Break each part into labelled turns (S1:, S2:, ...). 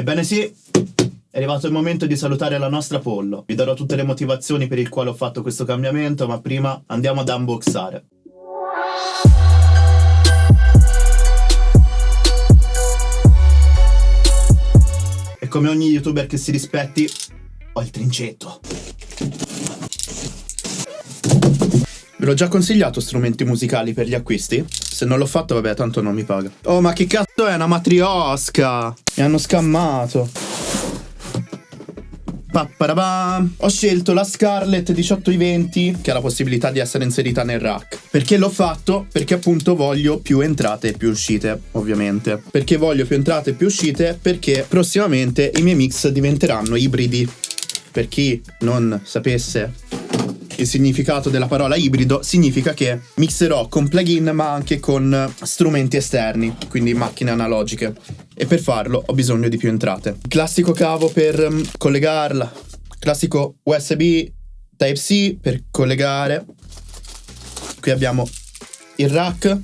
S1: Ebbene sì, è arrivato il momento di salutare la nostra pollo. Vi darò tutte le motivazioni per il quale ho fatto questo cambiamento, ma prima andiamo ad unboxare. E come ogni youtuber che si rispetti, ho il trincetto. Ve l'ho già consigliato strumenti musicali per gli acquisti? Se non l'ho fatto, vabbè, tanto non mi paga. Oh, ma che cazzo è una matriosca? Mi hanno scammato. Papparabam. Ho scelto la Scarlett 1820 che ha la possibilità di essere inserita nel rack. Perché l'ho fatto? Perché appunto voglio più entrate e più uscite, ovviamente. Perché voglio più entrate e più uscite? Perché prossimamente i miei mix diventeranno ibridi. Per chi non sapesse il significato della parola ibrido significa che mixerò con plugin ma anche con strumenti esterni, quindi macchine analogiche. E per farlo ho bisogno di più entrate. Classico cavo per um, collegarla, classico USB Type-C per collegare. Qui abbiamo il rack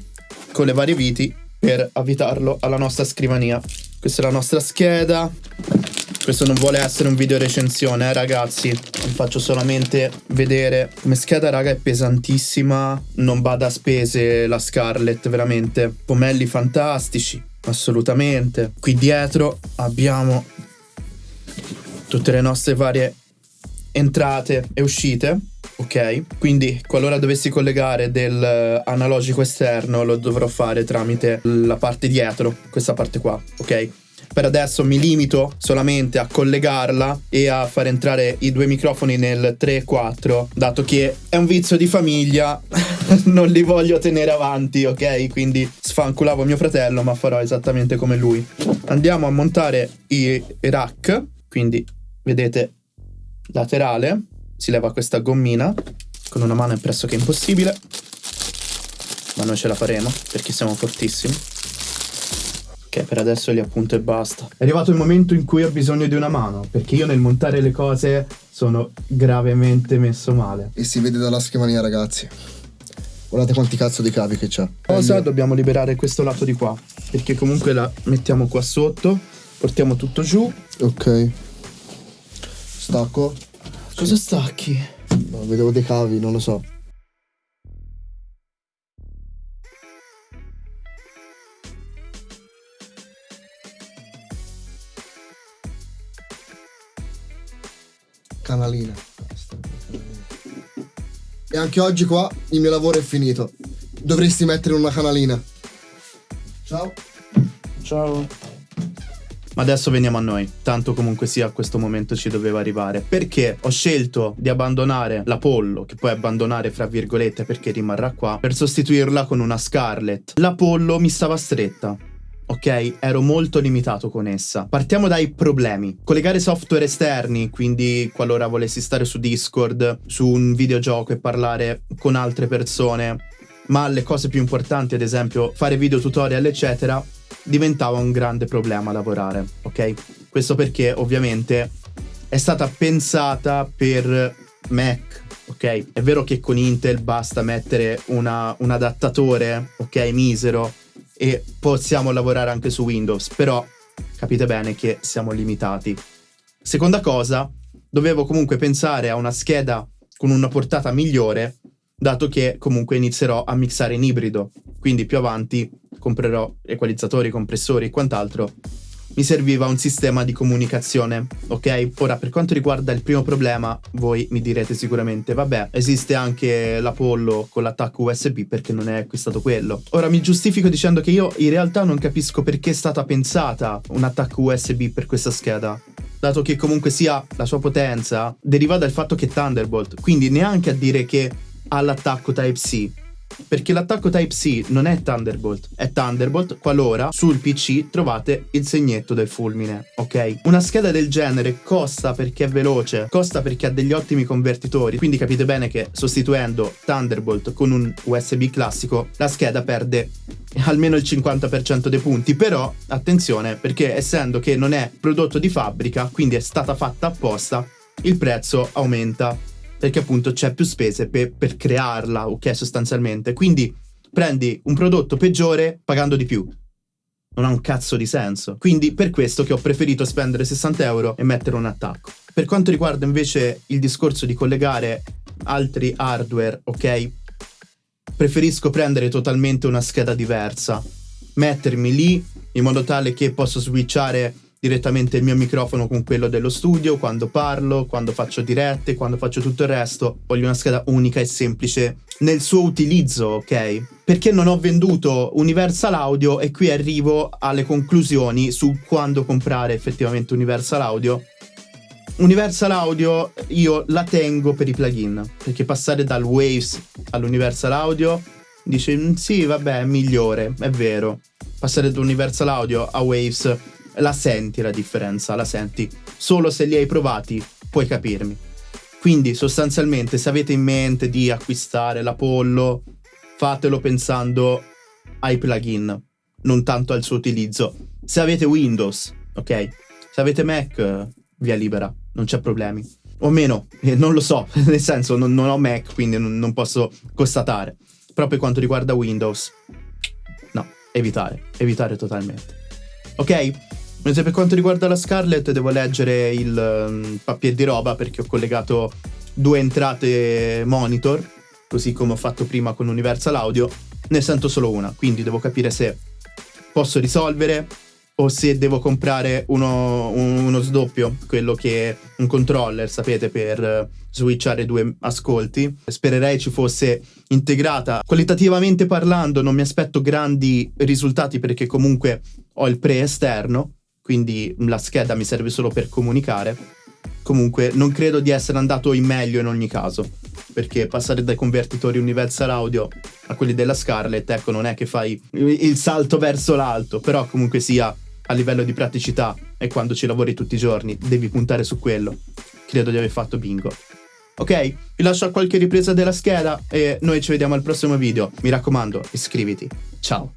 S1: con le varie viti per avvitarlo alla nostra scrivania. Questa è la nostra scheda, questo non vuole essere un video recensione, eh, ragazzi. Vi faccio solamente vedere come scheda, raga, è pesantissima. Non bada a spese la Scarlett, veramente. Pomelli fantastici, assolutamente. Qui dietro abbiamo tutte le nostre varie entrate e uscite. Ok, quindi qualora dovessi collegare del analogico esterno lo dovrò fare tramite la parte dietro, questa parte qua, ok? Per adesso mi limito solamente a collegarla e a far entrare i due microfoni nel 3-4, dato che è un vizio di famiglia, non li voglio tenere avanti, ok? Quindi sfanculavo mio fratello, ma farò esattamente come lui. Andiamo a montare i rack, quindi vedete laterale, si leva questa gommina, con una mano è pressoché impossibile, ma noi ce la faremo perché siamo fortissimi per adesso li appunto e basta. È arrivato il momento in cui ho bisogno di una mano, perché io nel montare le cose sono gravemente messo male.
S2: E si vede dalla scrivania, ragazzi. Guardate quanti cazzo di cavi che c'ha.
S1: Cosa? Dobbiamo liberare questo lato di qua, perché comunque la mettiamo qua sotto, portiamo tutto giù.
S2: Ok. Stacco.
S1: Cosa stacchi?
S2: No, vedevo dei cavi, non lo so. canalina. E anche oggi qua il mio lavoro è finito. Dovresti mettere una canalina. Ciao.
S1: Ciao. Ma adesso veniamo a noi, tanto comunque sia a questo momento ci doveva arrivare. Perché ho scelto di abbandonare l'Apollo, che puoi abbandonare fra virgolette perché rimarrà qua, per sostituirla con una Scarlett. L'Apollo mi stava stretta ok? Ero molto limitato con essa. Partiamo dai problemi. Collegare software esterni, quindi qualora volessi stare su Discord, su un videogioco e parlare con altre persone, ma le cose più importanti, ad esempio fare video tutorial, eccetera, diventava un grande problema lavorare, ok? Questo perché ovviamente è stata pensata per Mac, ok? È vero che con Intel basta mettere una, un adattatore, ok, misero, e possiamo lavorare anche su Windows, però capite bene che siamo limitati. Seconda cosa, dovevo comunque pensare a una scheda con una portata migliore, dato che comunque inizierò a mixare in ibrido, quindi più avanti comprerò equalizzatori, compressori e quant'altro mi serviva un sistema di comunicazione, ok? Ora, per quanto riguarda il primo problema, voi mi direte sicuramente, vabbè, esiste anche l'Apollo con l'attacco USB perché non è acquistato quello. Ora, mi giustifico dicendo che io in realtà non capisco perché è stata pensata un attacco USB per questa scheda dato che comunque sia la sua potenza deriva dal fatto che è Thunderbolt, quindi neanche a dire che ha l'attacco Type-C, perché l'attacco Type-C non è Thunderbolt, è Thunderbolt qualora sul PC trovate il segnetto del fulmine, ok? Una scheda del genere costa perché è veloce, costa perché ha degli ottimi convertitori, quindi capite bene che sostituendo Thunderbolt con un USB classico la scheda perde almeno il 50% dei punti, però attenzione perché essendo che non è prodotto di fabbrica, quindi è stata fatta apposta, il prezzo aumenta perché appunto c'è più spese per, per crearla, ok, sostanzialmente. Quindi prendi un prodotto peggiore pagando di più. non ha un cazzo di senso. Quindi per questo che ho preferito spendere 60 euro e mettere un attacco. Per quanto riguarda invece il discorso di collegare altri hardware, ok? Preferisco prendere totalmente una scheda diversa, mettermi lì in modo tale che posso switchare direttamente il mio microfono con quello dello studio, quando parlo, quando faccio dirette, quando faccio tutto il resto. Voglio una scheda unica e semplice nel suo utilizzo, ok? Perché non ho venduto Universal Audio e qui arrivo alle conclusioni su quando comprare effettivamente Universal Audio. Universal Audio io la tengo per i plugin, perché passare dal Waves all'Universal Audio dice mm, sì, vabbè, è migliore, è vero. Passare da Universal Audio a Waves la senti la differenza, la senti. Solo se li hai provati puoi capirmi. Quindi sostanzialmente se avete in mente di acquistare l'Apollo, fatelo pensando ai plugin, non tanto al suo utilizzo. Se avete Windows, ok? Se avete Mac, via libera, non c'è problemi. O meno, eh, non lo so, nel senso non, non ho Mac, quindi non, non posso constatare. Però per quanto riguarda Windows, no, evitare, evitare totalmente. Ok? Mentre per quanto riguarda la Scarlett devo leggere il um, papier di roba perché ho collegato due entrate monitor, così come ho fatto prima con Universal Audio, ne sento solo una, quindi devo capire se posso risolvere o se devo comprare uno, uno sdoppio, quello che è un controller, sapete, per switchare due ascolti. Spererei ci fosse integrata. Qualitativamente parlando non mi aspetto grandi risultati perché comunque ho il pre-esterno, quindi la scheda mi serve solo per comunicare. Comunque non credo di essere andato in meglio in ogni caso, perché passare dai convertitori Universal Audio a quelli della Scarlett, ecco, non è che fai il salto verso l'alto, però comunque sia a livello di praticità e quando ci lavori tutti i giorni devi puntare su quello. Credo di aver fatto bingo. Ok, vi lascio a qualche ripresa della scheda e noi ci vediamo al prossimo video. Mi raccomando, iscriviti. Ciao.